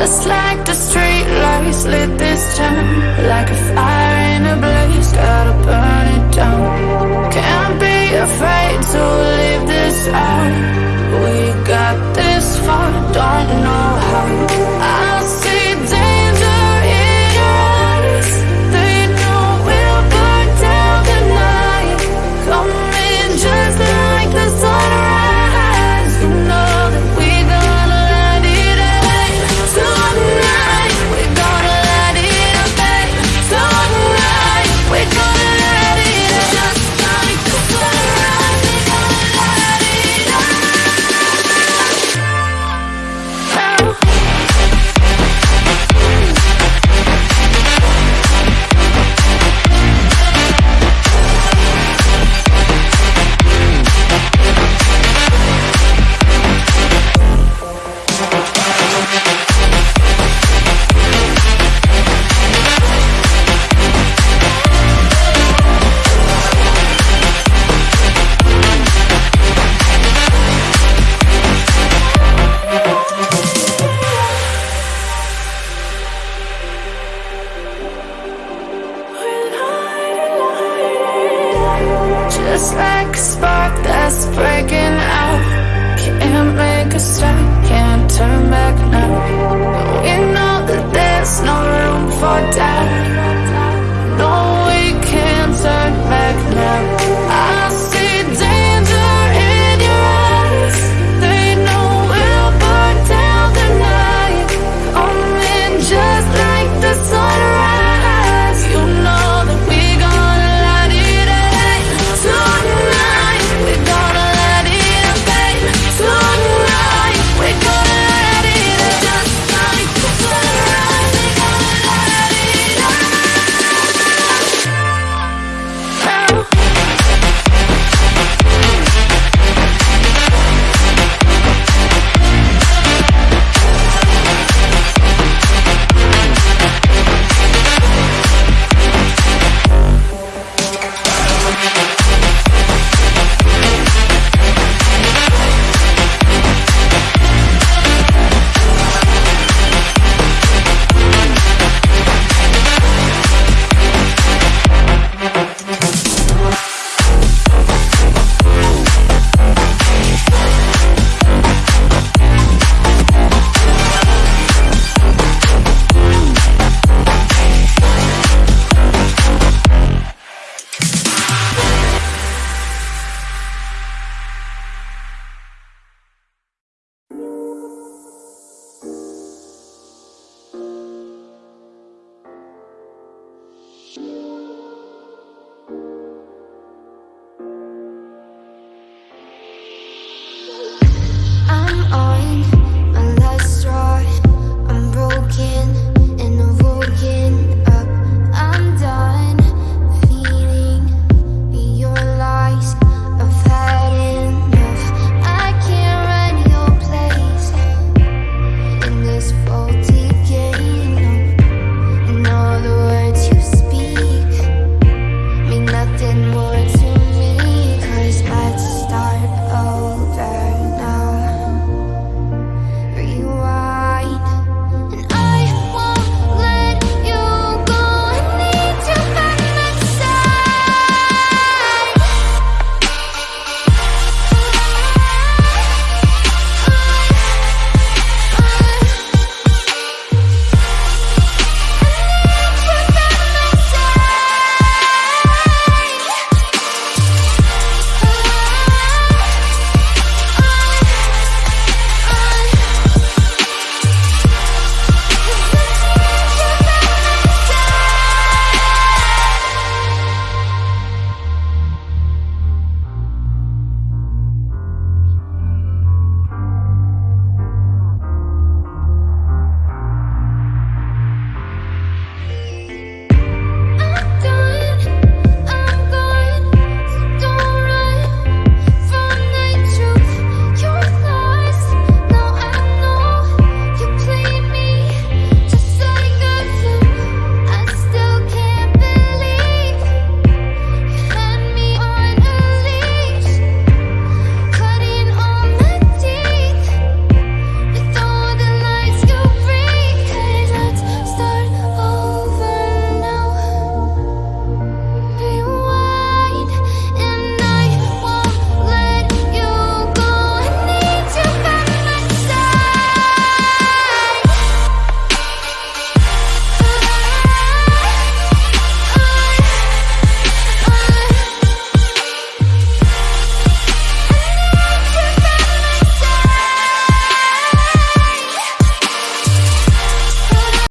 Just like the street lights lit this town Like a fire in a blaze, gotta burn it down. Can't be afraid to leave this out. We got this far, don't know how. just like a spark that's breaking out. Can't make a stop, can't turn back now. We know that there's no room for doubt.